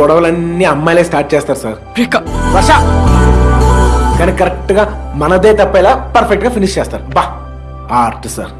గొడవలన్నీ అమ్మాయిలే స్టార్ట్ చేస్తారు సార్. వర్ష కానీ కరెక్ట్గా మనదే తప్పేలా పర్ఫెక్ట్గా ఫినిష్ చేస్తారు. బా! Art sir.